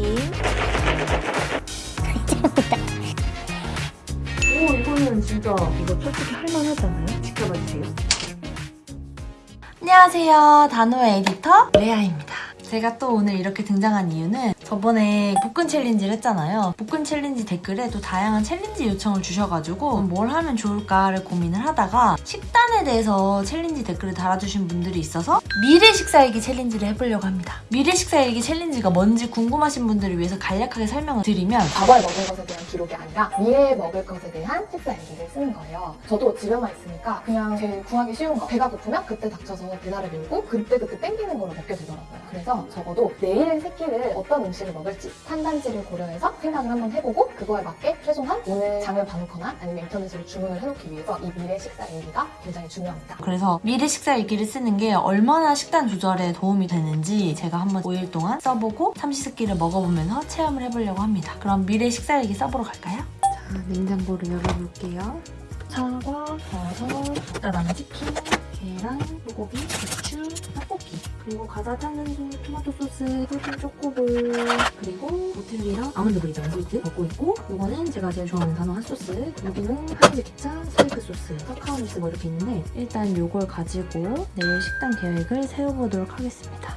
치킨. 오 이거는 진짜 이거 솔직히 할만하잖아요? 지켜봐 주세요. 안녕하세요. 단호의 에디터 레아입니다. 제가 또 오늘 이렇게 등장한 이유는 저번에 복근 challenge를 했잖아요. 복근 challenge 댓글에 또 다양한 challenge 요청을 주셔가지고 뭘 하면 좋을까를 고민을 하다가 식단에 대해서 challenge 댓글을 달아주신 분들이 있어서 미래 식사일기 challenge를 해보려고 합니다. 미래 식사일기 challenge가 뭔지 궁금하신 분들을 위해서 간략하게 설명을 드리면 과거에 먹은 것에 대한 기록이 아니라 미래에 먹을 것에 대한 식사 일기를 쓰는 거예요. 저도 집에만 있으니까 그냥 제일 구하기 쉬운 거. 배가 고프면 그때 닥쳐서 배달을 밀고 그때그때 땡기는 거를 먹게 되더라고요. 그래서 적어도 내일의 세 끼를 어떤 음식 을 먹을지 탄단지를 고려해서 생각을 한번 해보고 그거에 맞게 최소한 오늘 장을 봐놓거나 아니면 인터넷으로 주문을 해놓기 위해서 이 미래 식사 일기가 굉장히 중요합니다. 그래서 미래 식사 일기를 쓰는 게 얼마나 식단 조절에 도움이 되는지 제가 한번 5일 동안 써보고 삼시세끼를 먹어보면서 체험을 해보려고 합니다. 그럼 미래 식사 일기 써보러 갈까요? 자, 냉장고를 열어볼게요. 사과, 버섯, 그다음에 치킨, 계란, 소고기, 배추, 떡볶이. 그리고 과자 탄산수, 토마토 소스, 프로틴 초코볼. 그리고 오틀리랑 아몬드 브리즈 스위트 먹고 있고 이거는 제가 제일 좋아하는 단호 핫소스. 여기는 하인즈 케찹, 스테이크 소스, 카카오 믹스 뭐 이렇게 있는데 일단 이걸 가지고 내일 식단 계획을 세워보도록 하겠습니다.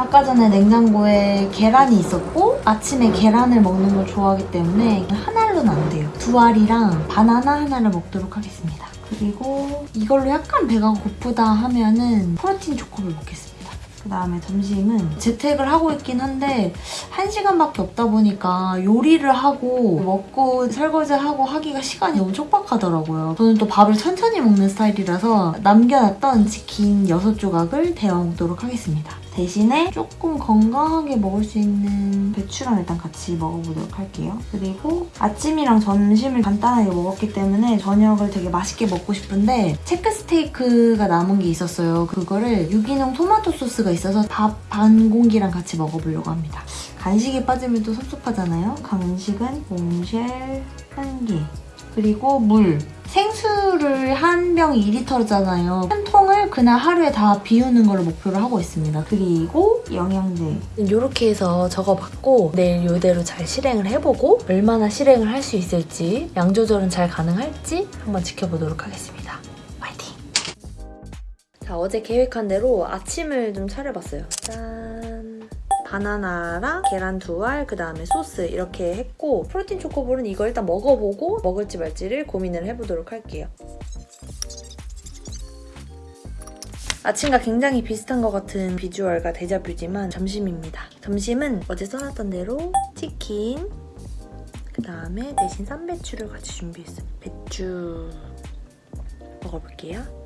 아까 전에 냉장고에 계란이 있었고 아침에 계란을 먹는 걸 좋아하기 때문에 하나로는 안 돼요. 두 알이랑 바나나 하나를 먹도록 하겠습니다. 그리고 이걸로 약간 배가 고프다 하면은 프로틴 초코를 먹겠습니다. 그 다음에 점심은 재택을 하고 있긴 한데 한시간밖에 없다 보니까 요리를 하고 먹고 설거지하고 하기가 시간이 너무 촉박하더라고요. 저는 또 밥을 천천히 먹는 스타일이라서 남겨놨던 치킨 6조각을 데워 먹도록 하겠습니다. 대신에 조금 건강하게 먹을 수 있는 배추랑 일단 같이 먹어보도록 할게요. 그리고 아침이랑 점심을 간단하게 먹었기 때문에 저녁을 되게 맛있게 먹고 싶은데 체크 스테이크가 남은 게 있었어요. 그거를 유기농 토마토 소스가 있어서 밥 반 공기랑 같이 먹어보려고 합니다. 간식에 빠지면 또 섭섭하잖아요. 간식은 몽쉘 한 개. 그리고 물. 생수를 한 병 2리터잖아요. 한 통을 그날 하루에 다 비우는 걸로 목표로 하고 있습니다. 그리고 영양제. 이렇게 해서 적어봤고 내일 이대로 잘 실행을 해보고 얼마나 실행을 할 수 있을지 양 조절은 잘 가능할지 한번 지켜보도록 하겠습니다. 화이팅! 자 어제 계획한 대로 아침을 좀 차려봤어요. 짠! 바나나랑 계란 두 알, 그 다음에 소스 이렇게 했고 프로틴 초코볼은 이거 일단 먹어보고 먹을지 말지를 고민을 해보도록 할게요. 아침과 굉장히 비슷한 것 같은 비주얼과 데자뷰지만 점심입니다. 점심은 어제 써놨던 대로 치킨, 그 다음에 대신 쌈배추를 같이 준비했어요. 배추 먹어볼게요.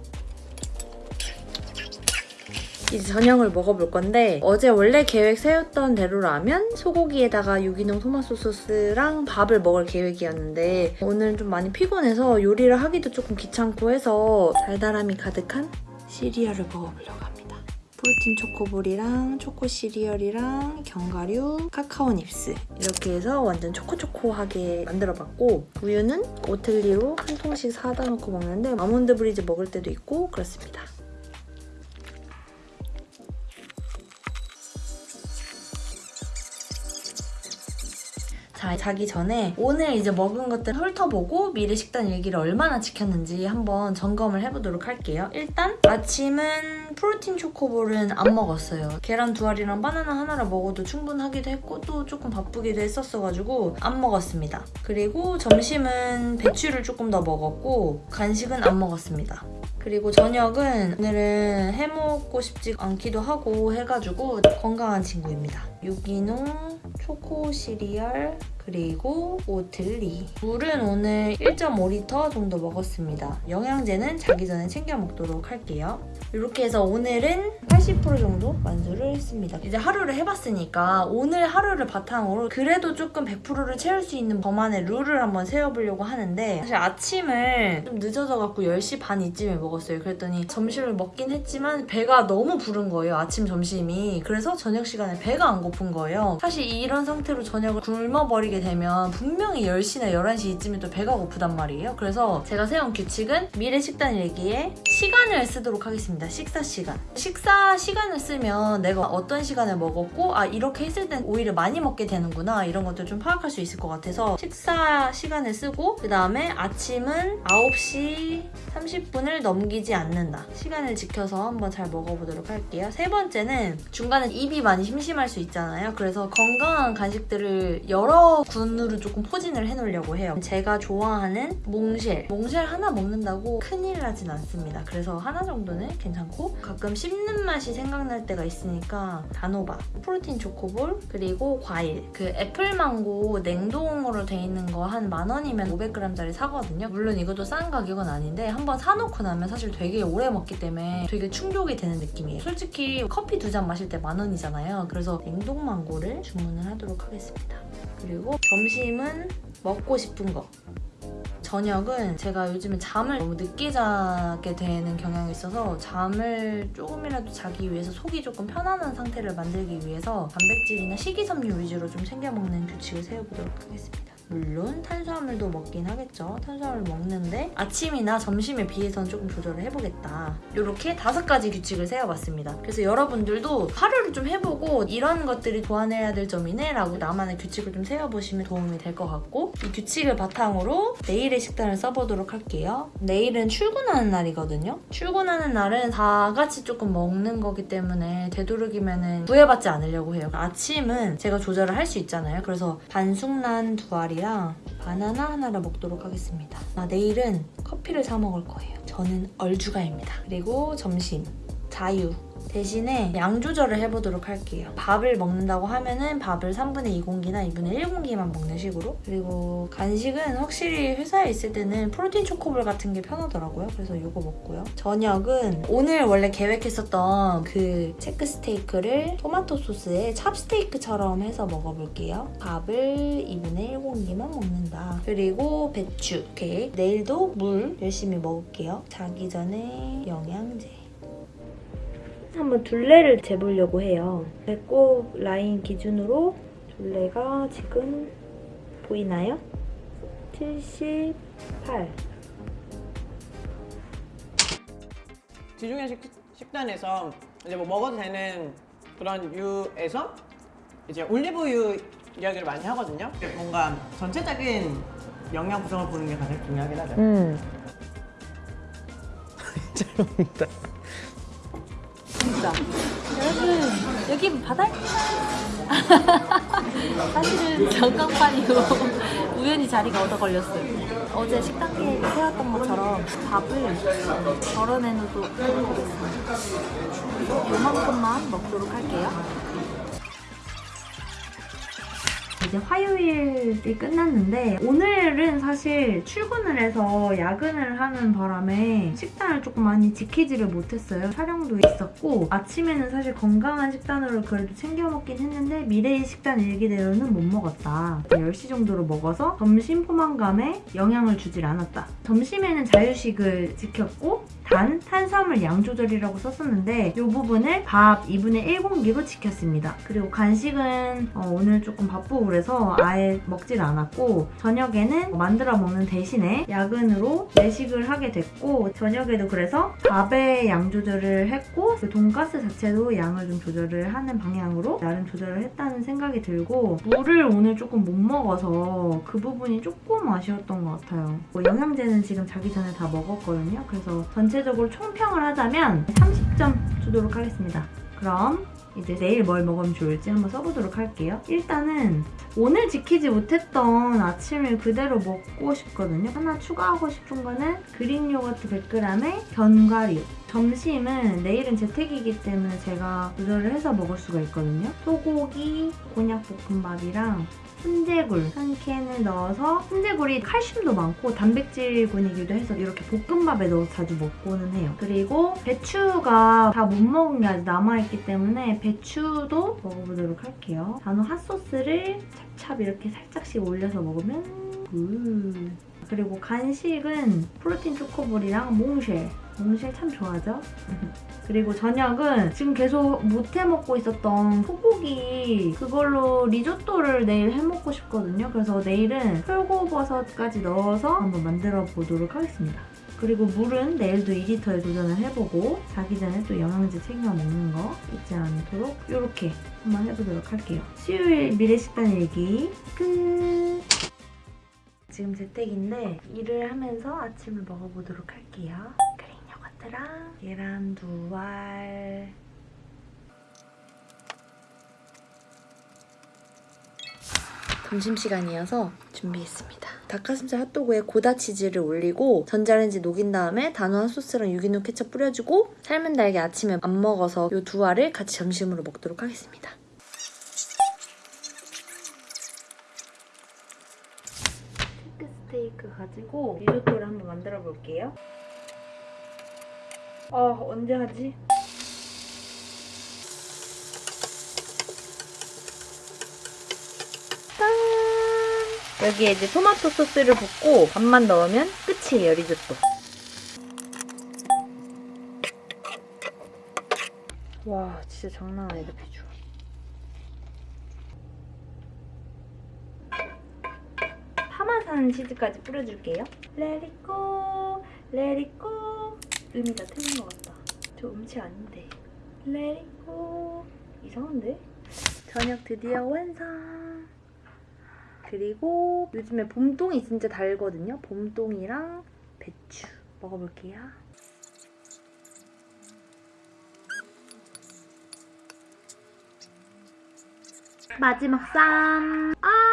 이제 저녁을 먹어볼 건데 어제 원래 계획 세웠던 대로라면 소고기에다가 유기농 토마토 소스랑 밥을 먹을 계획이었는데 오늘은 좀 많이 피곤해서 요리를 하기도 조금 귀찮고 해서 달달함이 가득한 시리얼을 먹어보려고 합니다. 프로틴 초코볼이랑 초코 시리얼이랑 견과류, 카카오 닙스 이렇게 해서 완전 초코초코하게 만들어봤고 우유는 오틀리로 한 통씩 사다 놓고 먹는데 아몬드 브리즈 먹을 때도 있고 그렇습니다. 자, 자기 전에 오늘 이제 먹은 것들 훑어보고 미래 식단 일기를 얼마나 지켰는지 한번 점검을 해보도록 할게요. 일단 아침은 프로틴 초코볼은 안 먹었어요. 계란 두 알이랑 바나나 하나를 먹어도 충분하기도 했고 또 조금 바쁘기도 했었어가지고 안 먹었습니다. 그리고 점심은 배추를 조금 더 먹었고 간식은 안 먹었습니다. 그리고 저녁은 오늘은 해먹고 싶지 않기도 하고 해가지고 건강한 친구입니다. 유기농 초코 시리얼 그리고 오틀리 물은 오늘 1.5리터 정도 먹었습니다. 영양제는 자기 전에 챙겨 먹도록 할게요. 이렇게 해서 오늘은 80% 정도 완수를 했습니다. 이제 하루를 해봤으니까 오늘 하루를 바탕으로 그래도 조금 100%를 채울 수 있는 저만의 룰을 한번 세워보려고 하는데 사실 아침을 좀 늦어져갖고 10시 반 이쯤에 먹었어요. 그랬더니 점심을 먹긴 했지만 배가 너무 부른 거예요. 아침 점심이. 그래서 저녁 시간에 배가 안 고픈 거예요. 사실 이런 상태로 저녁을 굶어버리게 드시게 되면 분명히 10시나 11시 이쯤에 또 배가 고프단 말이에요. 그래서 제가 세운 규칙은 미래 식단 일기에 시간을 쓰도록 하겠습니다. 식사 시간. 식사 시간을 쓰면 내가 어떤 시간에 먹었고 아 이렇게 했을 땐 오히려 많이 먹게 되는구나 이런 것들 좀 파악할 수 있을 것 같아서 식사 시간을 쓰고 그 다음에 아침은 9시 30분을 넘기지 않는다. 시간을 지켜서 한번 잘 먹어보도록 할게요. 세 번째는 중간에 입이 많이 심심할 수 있잖아요. 그래서 건강한 간식들을 여러 군으로 조금 포진을 해놓으려고 해요. 제가 좋아하는 몽쉘. 몽쉘 하나 먹는다고 큰일 나진 않습니다. 그래서 하나 정도는 괜찮고 가끔 씹는 맛이 생각날 때가 있으니까 단호박, 프로틴 초코볼, 그리고 과일. 그 애플망고 냉동으로 돼 있는 거 한 만 원이면 500g짜리 사거든요. 물론 이것도 싼 가격은 아닌데 한번 사놓고 나면 사실 되게 오래 먹기 때문에 되게 충족이 되는 느낌이에요. 솔직히 커피 두 잔 마실 때 만 원이잖아요. 그래서 냉동 망고를 주문을 하도록 하겠습니다. 그리 고 점심은 먹고 싶은 거. 저녁은 제가 요즘에 잠을 너무 늦게 자게 되는 경향이 있어서 잠을 조금이라도 자기 위해서 속이 조금 편안한 상태를 만들기 위해서 단백질이나 식이섬유 위주로 좀 챙겨 먹는 규칙을 세워보도록 하겠습니다. 물론 탄수화물도 먹긴 하겠죠. 탄수화물 먹는데 아침이나 점심에 비해서는 조금 조절을 해보겠다. 이렇게 다섯 가지 규칙을 세워봤습니다. 그래서 여러분들도 하루를 좀 해보고 이런 것들이 보완해야 될 점이네 라고 나만의 규칙을 좀 세워보시면 도움이 될 것 같고 이 규칙을 바탕으로 내일의 식단을 써보도록 할게요. 내일은 출근하는 날이거든요. 출근하는 날은 다 같이 조금 먹는 거기 때문에 되도록이면 구애받지 않으려고 해요. 아침은 제가 조절을 할 수 있잖아요. 그래서 반숙란 두 알이랑 바나나 하나를 먹도록 하겠습니다. 아, 내일은 커피를 사 먹을 거예요. 저는 얼주가입니다. 그리고 점심 자유 대신에 양 조절을 해보도록 할게요. 밥을 먹는다고 하면은 밥을 3분의 2공기나 2분의 1공기만 먹는 식으로 그리고 간식은 확실히 회사에 있을 때는 프로틴 초코볼 같은 게 편하더라고요. 그래서 이거 먹고요. 저녁은 오늘 원래 계획했었던 그 체크 스테이크를 토마토 소스에 찹스테이크처럼 해서 먹어볼게요. 밥을 2분의 1공기만 먹는다. 그리고 배추, 케이크, 내일도 물 열심히 먹을게요. 자기 전에 영양제. 한번 둘레를 재보려고 해요. 배꼽 라인 기준으로 둘레가 지금 보이나요? 78. 지중해 식, 식단에서 이제 뭐 먹어도 되는 그런 유에서 이제 올리브유 이야기를 많이 하거든요. 뭔가 전체적인 영양 구성을 보는 게 가장 중요하긴 하죠. 음. 잘 먹는다. 진짜. 여러분, 여기 바다입니다. 사실은 전광판이고 우연히 자리가 얻어 걸렸어요. 어제 식단 계획을 세웠던 것처럼 밥을 덜어내놓도록 하겠습니다. 요만큼만 먹도록 할게요. 이제 화요일이 끝났는데 오늘은 사실 출근을 해서 야근을 하는 바람에 식단을 조금 많이 지키지를 못했어요. 촬영도 있었고 아침에는 사실 건강한 식단으로 그래도 챙겨 먹긴 했는데 미래의 식단 일기대로는 못 먹었다. 10시 정도로 먹어서 점심 포만감에 영향을 주질 않았다. 점심에는 자유식을 지켰고 단, 탄수화물 양 조절이라고 썼었는데 이 부분을 밥 2분의 1 공기로 지켰습니다. 그리고 간식은 어, 오늘 조금 바쁘고 그래서 아예 먹질 않았고 저녁에는 만들어 먹는 대신에 야근으로 외식을 하게 됐고 저녁에도 그래서 밥의 양 조절을 했고 그 돈가스 자체도 양을 좀 조절을 하는 방향으로 나름 조절을 했다는 생각이 들고 물을 오늘 조금 못 먹어서 그 부분이 조금 아쉬웠던 것 같아요. 뭐 영양제는 지금 자기 전에 다 먹었거든요. 그래서 전체 적으로 총평을 하자면 30점 주도록 하겠습니다. 그럼 이제 내일 뭘 먹으면 좋을지 한번 써보도록 할게요. 일단은 오늘 지키지 못했던 아침을 그대로 먹고 싶거든요. 하나 추가하고 싶은 거는 그린 요거트 100g에 견과류. 점심은 내일은 재택이기 때문에 제가 조절을 해서 먹을 수가 있거든요. 소고기, 곤약볶음밥이랑 훈제굴 한 캔을 넣어서 훈제굴이 칼슘도 많고 단백질군이기도 해서 이렇게 볶음밥에 넣어서 자주 먹고는 해요. 그리고 배추가 다 못 먹은 게 아직 남아있기 때문에 배추도 먹어보도록 할게요. 단호 핫소스를 찹찹 이렇게 살짝씩 올려서 먹으면 good. 그리고 간식은 프로틴 초코볼이랑 몽쉘. 몽쉘 참 좋아하죠? 그리고 저녁은 지금 계속 못해 먹고 있었던 소고기 그걸로 리조또를 내일 해 먹고 싶거든요. 그래서 내일은 표고버섯까지 넣어서 한번 만들어 보도록 하겠습니다. 그리고 물은 내일도 2리터에 도전을 해보고 자기 전에 또 영양제 챙겨 먹는 거 잊지 않도록 이렇게 한번 해보도록 할게요. 수요일 미래식단 일기 끝! 지금 재택인데 일을 하면서 아침을 먹어보도록 할게요. 요거트랑 계란 두 알. 점심시간이어서 준비했습니다. 닭가슴살 핫도그에 고다 치즈를 올리고 전자레인지 녹인 다음에 단호한 소스랑 유기농 케첩 뿌려주고 삶은 달걀 아침에 안 먹어서 이 두 알을 같이 점심으로 먹도록 하겠습니다. 스테이크 스테이크 가지고 리조또를 한번 만들어 볼게요. 아 언제 하지? 짠! 여기에 이제 토마토 소스를 붓고 밥만 넣으면 끝이에요 리조또. 와 진짜 장난 아니다 비주얼. 파마산 치즈까지 뿌려줄게요. It go. 다 틀린 것 같다. 저 음치 아닌데. Go. 이상한데? 저녁 드디어 완성. 그리고 요즘에 봄동이 진짜 달거든요. 봄동이랑 배추 먹어볼게요. 마지막 쌈. 아.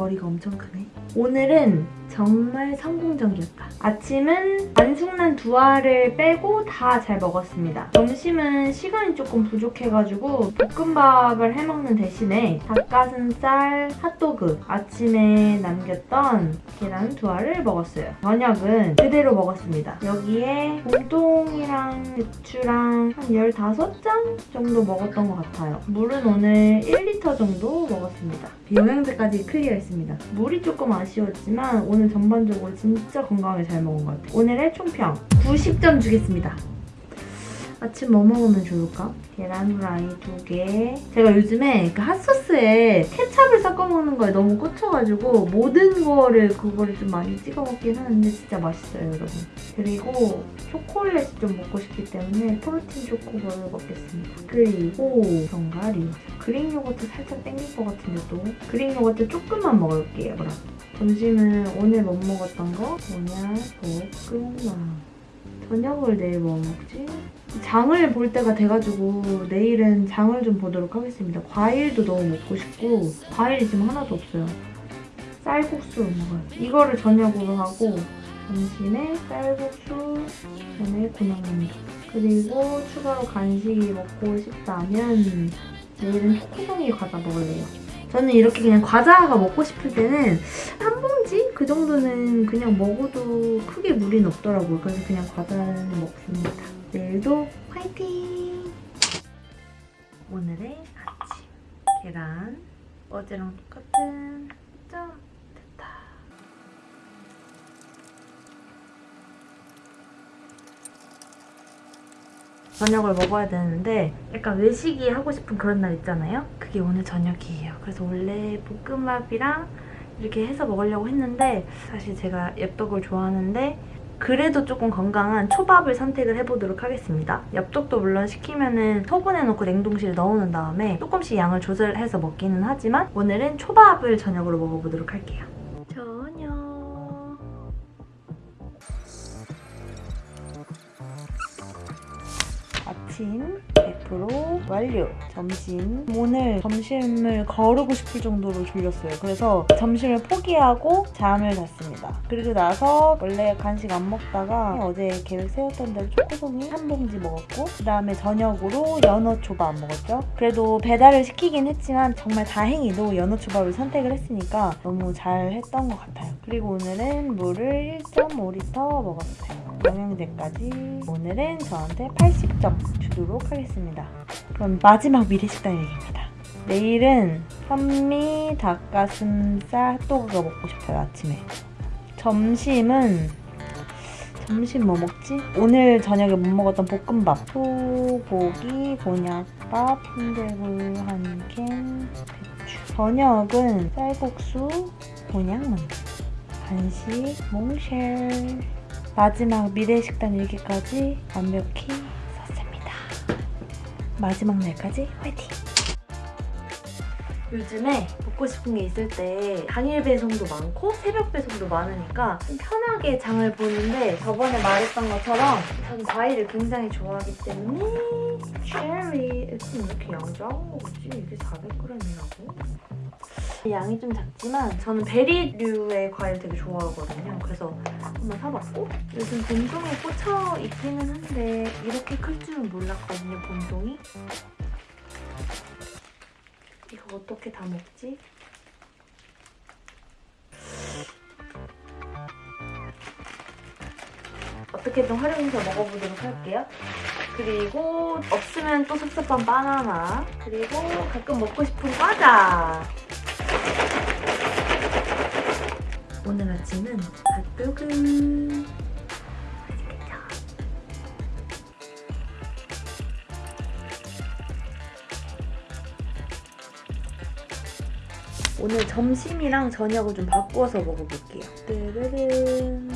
머리가 엄청 크네. 오늘은 정말 성공적이었다. 아침은 안 숙난 두 알을 빼고 다 잘 먹었습니다. 점심은 시간이 조금 부족해가지고 볶음밥을 해먹는 대신에 닭가슴살, 핫도그, 아침에 남겼던 계란 두 알을 먹었어요. 저녁은 그대로 먹었습니다. 여기에 봄동이랑 배추랑 한 15장 정도 먹었던 것 같아요. 물은 오늘 1리터 정도 먹었습니다. 영양제까지 클리어했습니다. 물이 조금 아쉬웠지만 오늘 전반적으로 진짜 건강하게 잘 먹은 것 같아요. 오늘의 총평 90점 주겠습니다. 아침 뭐 먹으면 좋을까? 계란 후라이 두 개. 제가 요즘에 그 핫소스에 케찹을 섞어 먹는 거에 너무 꽂혀가지고 모든 거를 그거를 좀 많이 찍어 먹긴 하는데 진짜 맛있어요, 여러분. 그리고 초콜릿이 좀 먹고 싶기 때문에 프로틴 초코볼을 먹겠습니다. 그리고 견과류. 그릭 요거트 살짝 땡길 것 같은데 또. 그릭 요거트 조금만 먹을게요, 그럼. 점심은 오늘 못 먹었던 거 뭐냐? 볶음밥. 저녁을 내일 뭐 먹지? 장을 볼 때가 돼가지고 내일은 장을 좀 보도록 하겠습니다. 과일도 너무 먹고 싶고 과일이 지금 하나도 없어요. 쌀국수 먹어요. 이거를 저녁으로 하고 점심에 쌀국수, 저녁에 군만두 그리고 추가로 간식이 먹고 싶다면 내일은 초코송이 과자 먹을래요. 저는 이렇게 그냥 과자가 먹고 싶을 때는 한 봉지? 그 정도는 그냥 먹어도 크게 무리는 없더라고요. 그래서 그냥 과자를 먹습니다. 내일도 화이팅! 오늘의 아침 계란 어제랑 똑같은 점 저녁을 먹어야 되는데 약간 외식이 하고 싶은 그런 날 있잖아요? 그게 오늘 저녁이에요. 그래서 원래 볶음밥이랑 이렇게 해서 먹으려고 했는데 사실 제가 엽떡을 좋아하는데 그래도 조금 건강한 초밥을 선택을 해보도록 하겠습니다. 엽떡도 물론 시키면은 소분해놓고 냉동실에 넣어놓은 다음에 조금씩 양을 조절해서 먹기는 하지만 오늘은 초밥을 저녁으로 먹어보도록 할게요. 완료. 점심. 오늘 점심을 거르고 싶을 정도로 졸렸어요. 그래서 점심을 포기하고 잠을 잤습니다. 그리고 나서 원래 간식 안 먹다가 어제 계획 세웠던 대로 초코송이 한 봉지 먹었고 그 다음에 저녁으로 연어 초밥 먹었죠. 그래도 배달을 시키긴 했지만 정말 다행히도 연어 초밥을 선택을 했으니까 너무 잘 했던 것 같아요. 그리고 오늘은 물을 1.5리터 먹었어요. 영양제까지 오늘은 저한테 80점 주도록 하겠습니다. 그럼 마지막 미래식단 얘기입니다. 내일은 현미 닭가슴살 핫도그가 먹고 싶어요 아침에. 점심은 점심 뭐 먹지? 오늘 저녁에 못 먹었던 볶음밥 소고기, 곤약밥, 순대굴 한 캔, 배추 저녁은 쌀국수, 곤약 만두 간식, 몽쉘 마지막 미래식단 일기까지 완벽히 썼습니다 마지막 날까지 화이팅! 요즘에 먹고 싶은 게 있을 때 당일 배송도 많고 새벽 배송도 많으니까 좀 편하게 장을 보는데 저번에 말했던 것처럼 저는 과일을 굉장히 좋아하기 때문에 체리 이렇게 양 작은 거지? 이게 400g이라고? 양이 좀 작지만 저는 베리류의 과일 되게 좋아하거든요. 그래서 한번 사봤고 요즘 봄송이에 꽂혀 있기는 한데 이렇게 클 줄은 몰랐거든요, 봄송이. 이거 어떻게 다 먹지? 어떻게든 활용해서 먹어보도록 할게요. 그리고 없으면 또 섭섭한 바나나. 그리고 가끔 먹고 싶은 과자. 오늘 아침은 핫도그. 오늘 점심이랑 저녁을 좀 바꾸어서 먹어볼게요. 뜨르른.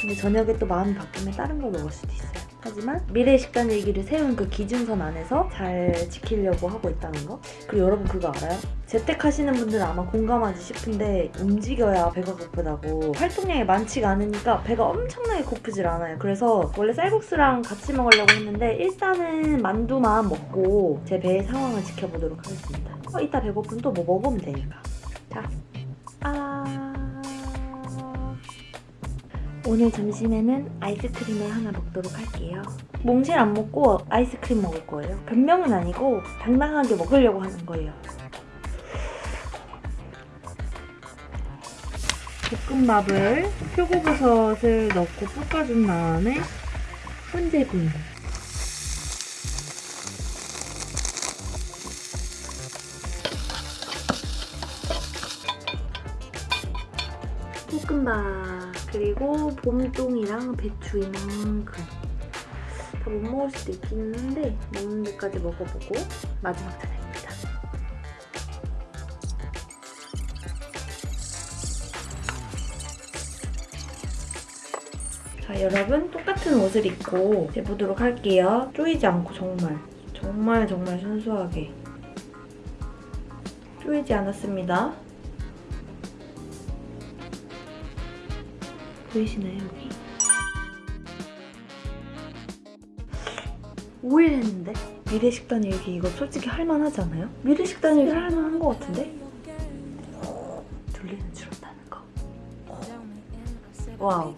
근데 저녁에 또 마음이 바뀌면 다른 걸 먹을 수도 있어요. 하지만 미래 식단 얘기를 세운 그 기준선 안에서 잘 지키려고 하고 있다는 거. 그리고 여러분 그거 알아요? 재택하시는 분들은 아마 공감하지 싶은데 움직여야 배가 고프다고 활동량이 많지가 않으니까 배가 엄청나게 고프질 않아요. 그래서 원래 쌀국수랑 같이 먹으려고 했는데 일단은 만두만 먹고 제 배의 상황을 지켜보도록 하겠습니다. 어, 이따 배고프면 또뭐 먹으면 되니까. 자, 아... 오늘 점심에는 아이스크림을 하나 먹도록 할게요. 몽실 안 먹고 아이스크림 먹을 거예요. 변명은 아니고 당당하게 먹으려고 하는 거예요. 볶음밥을 표고버섯을 넣고 볶아준 다음에 훈제군 볶음밥 그리고 봄동이랑 배추 이만큼 다 못 먹을 수도 있기는 한데 먹는 데까지 먹어보고 마지막 차례입니다. 자 여러분 똑같은 옷을 입고 재보도록 할게요. 쪼이지 않고 정말 정말 정말 순수하게 쪼이지 않았습니다. 보이시나요 여기? 5일 했는데? 미래식단 일기 이거 솔직히 할만하지 않아요? 미래식단 일기 할만한 것 같은데? 둘리는 줄었다는 거 wow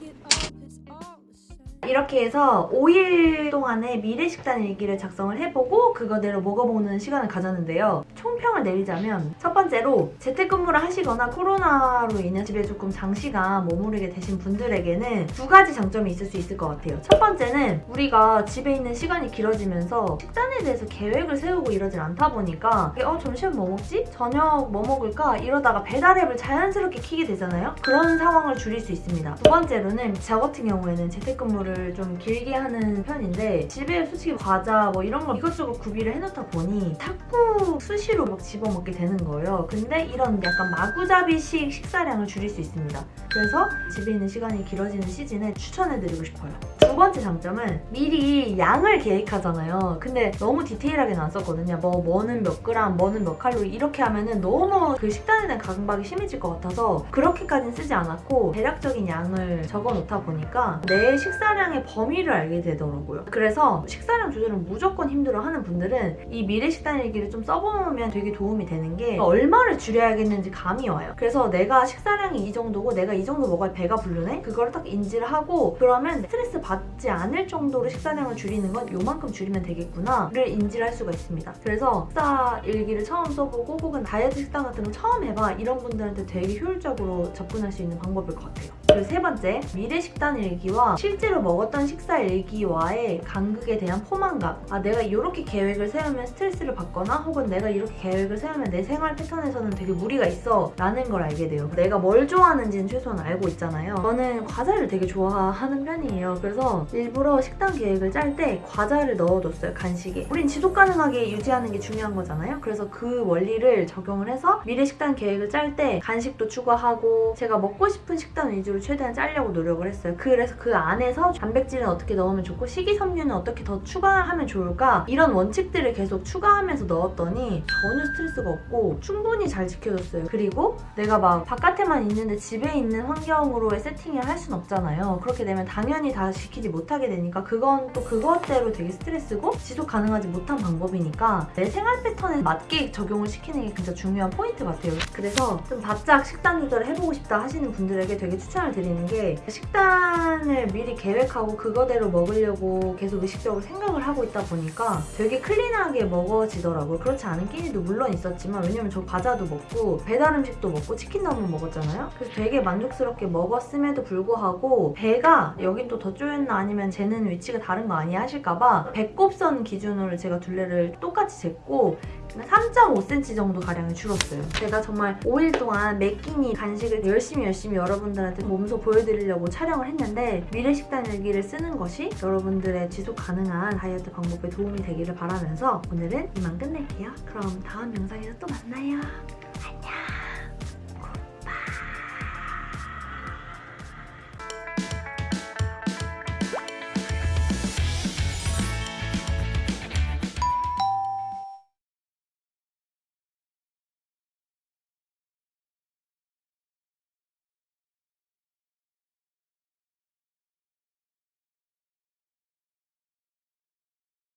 이렇게 해서 5일 동안의 미래식단 일기를 작성을 해보고 그거대로 먹어보는 시간을 가졌는데요. 총평을 내리자면 첫 번째로 재택근무를 하시거나 코로나로 인해 집에 조금 장시간 머무르게 되신 분들에게는 두 가지 장점이 있을 수 있을 것 같아요. 첫 번째는 우리가 집에 있는 시간이 길어지면서 식단에 대해서 계획을 세우고 이러진 않다 보니까 어 점심 뭐 먹지? 저녁 뭐 먹을까? 이러다가 배달앱을 자연스럽게 키게 되잖아요. 그런 상황을 줄일 수 있습니다. 두 번째로는 저 같은 경우에는 재택근무를 좀 길게 하는 편인데 집에 솔직히 과자 뭐 이런 거 이것저것 구비를 해놓다 보니 자꾸 수시로 막 집어먹게 되는 거예요. 근데 이런 약간 마구잡이식 식사량을 줄일 수 있습니다. 그래서 집에 있는 시간이 길어지는 시즌에 추천해드리고 싶어요. 두 번째 장점은 미리 양을 계획하잖아요. 근데 너무 디테일하게는 안 썼거든요. 뭐 뭐는 몇 그램, 뭐는 몇 칼로리 이렇게 하면은 너무 그 식단에 대한 강박이 심해질 것 같아서 그렇게까지는 쓰지 않았고 대략적인 양을 적어놓다 보니까 내 식사량의 범위를 알게 되더라고요. 그래서 식사량 조절을 무조건 힘들어하는 분들은 이 미래 식단 일기를 좀 써보면 되게 도움이 되는 게 얼마를 줄여야겠는지 감이 와요. 그래서 내가 식사량이 이 정도고 내가 이 정도 먹어야 배가 부르네? 그거를 딱 인지를 하고 그러면 스트레스 받지 않을 정도로 식사량을 줄이는 건 요만큼 줄이면 되겠구나를 인지를 할 수가 있습니다. 그래서 식사 일기를 처음 써보고 혹은 다이어트 식단 같은 거 처음 해봐 이런 분들한테 되게 효율적으로 접근할 수 있는 방법일 것 같아요. 그리고 세 번째, 미래 식단 일기와 실제로 먹었던 식사 일기와의 간극에 대한 포만감. 아, 내가 이렇게 계획을 세우면 스트레스를 받거나 혹은 내가 이렇게 계획을 세우면 내 생활 패턴에서는 되게 무리가 있어 라는 걸 알게 돼요. 내가 뭘 좋아하는지는 최소한 알고 있잖아요. 저는 과자를 되게 좋아하는 편이에요. 그래서 일부러 식단 계획을 짤 때 과자를 넣어뒀어요, 간식에. 우린 지속 가능하게 유지하는 게 중요한 거잖아요. 그래서 그 원리를 적용을 해서 미래 식단 계획을 짤 때 간식도 추가하고 제가 먹고 싶은 식단 위주로 최대한 짜려고 노력을 했어요. 그래서 그 안에서 단백질은 어떻게 넣으면 좋고 식이섬유는 어떻게 더 추가하면 좋을까 이런 원칙들을 계속 추가하면서 넣었더니 전혀 스트레스가 없고 충분히 잘 지켜졌어요. 그리고 내가 막 바깥에만 있는데 집에 있는 환경으로의 세팅을 할 순 없잖아요. 그렇게 되면 당연히 다 지키지 못하게 되니까 그건 또 그것대로 되게 스트레스고 지속 가능하지 못한 방법이니까 내 생활 패턴에 맞게 적용을 시키는 게 진짜 중요한 포인트 같아요. 그래서 좀 바짝 식단 조절을 해보고 싶다 하시는 분들에게 되게 추천을 드리는 게 식단을 미리 계획하고 그거대로 먹으려고 계속 의식적으로 생각을 하고 있다 보니까 되게 클린하게 먹어지더라고요. 그렇지 않은 끼니도 물론 있었지만 왜냐면 저 과자도 먹고 배달 음식도 먹고 치킨도 한번 먹었잖아요. 그래서 되게 만족스럽게 먹었음에도 불구하고 배가 여긴 또 더 쪼였 나 아니면 재는 위치가 다른 거 아니야 하실까봐 배꼽선 기준으로 제가 둘레를 똑같이 쟀고 3.5cm 정도 가량이 줄었어요. 제가 정말 5일 동안 매 끼니 간식을 열심히 열심히 여러분들한테 몸소 보여드리려고 촬영을 했는데 미래식단 일기를 쓰는 것이 여러분들의 지속 가능한 다이어트 방법에 도움이 되기를 바라면서 오늘은 이만 끝낼게요. 그럼 다음 영상에서 또 만나요.